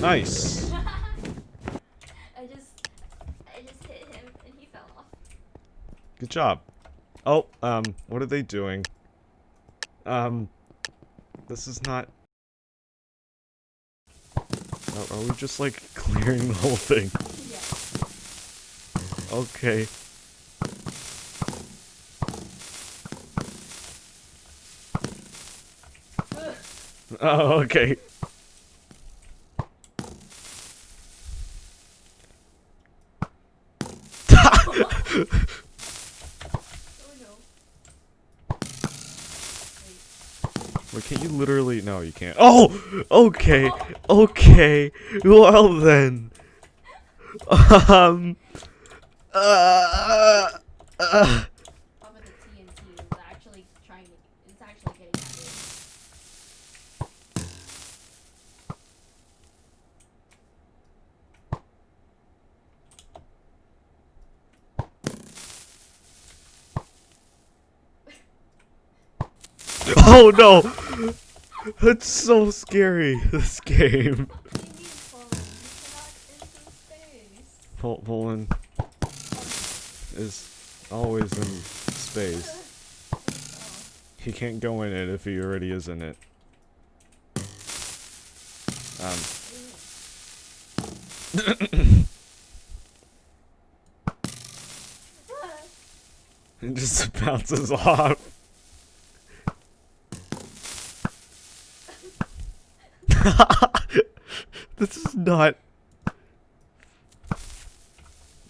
Nice. I just, I just hit him and he fell off. Good job. Oh, um, what are they doing? Um, this is not... Are, are we just, like, clearing the whole thing? Yeah. Okay. Oh, okay. Oh no. Wait. Can't you literally? No, you can't. Oh, okay, okay. Well then, um, uh, uh, oh no, that's so scary. This game. Pol- is always in space. He can't go in it if he already is in it. Um. It just bounces off. this is not.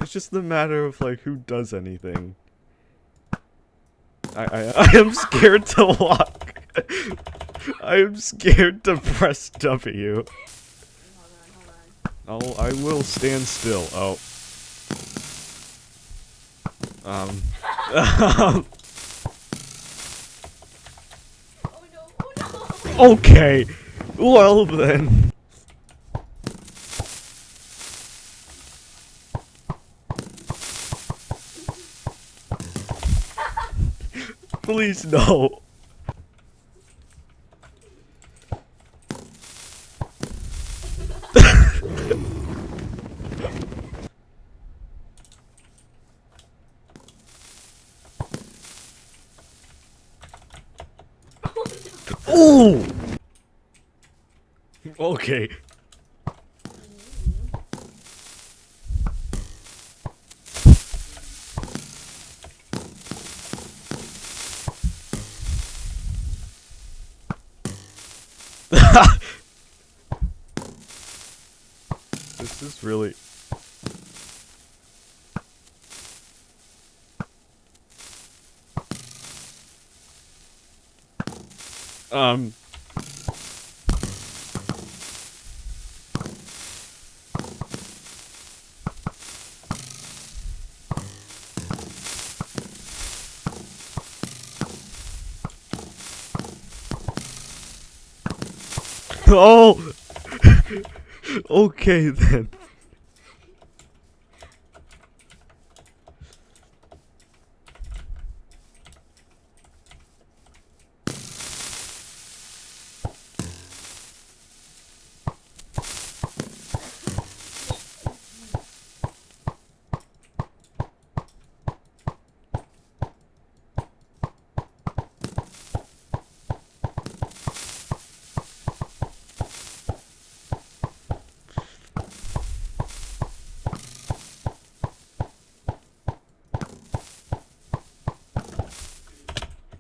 It's just the matter of like who does anything. I I, I am scared to walk. I am scared to press W. Hold on, hold on. I'll I will stand still. Oh. Um. Oh no, oh no! okay. Well then. Please no. Ooh. Okay. this is really um Oh. Okay then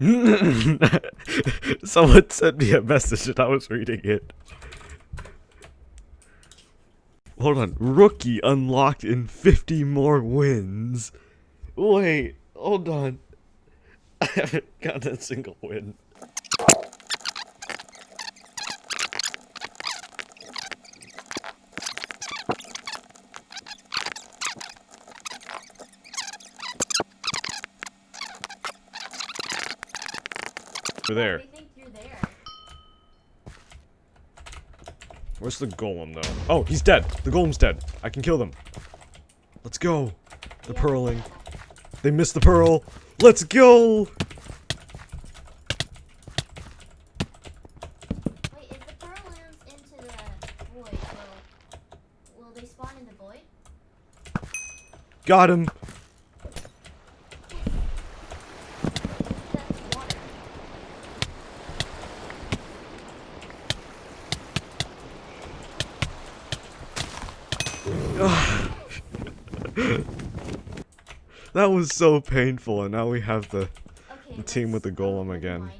Someone sent me a message and I was reading it. Hold on. Rookie unlocked in 50 more wins. Wait, hold on. I haven't gotten a single win. Over there. They think you're there. Where's the golem though? Oh, he's dead. The golem's dead. I can kill them. Let's go. The Yeah. pearling. They missed the pearl. Let's go. Wait, if the pearl lands into the void, will they spawn in the void? Got him. That's water. That was so painful, and now we have the Okay. The team with the golem again.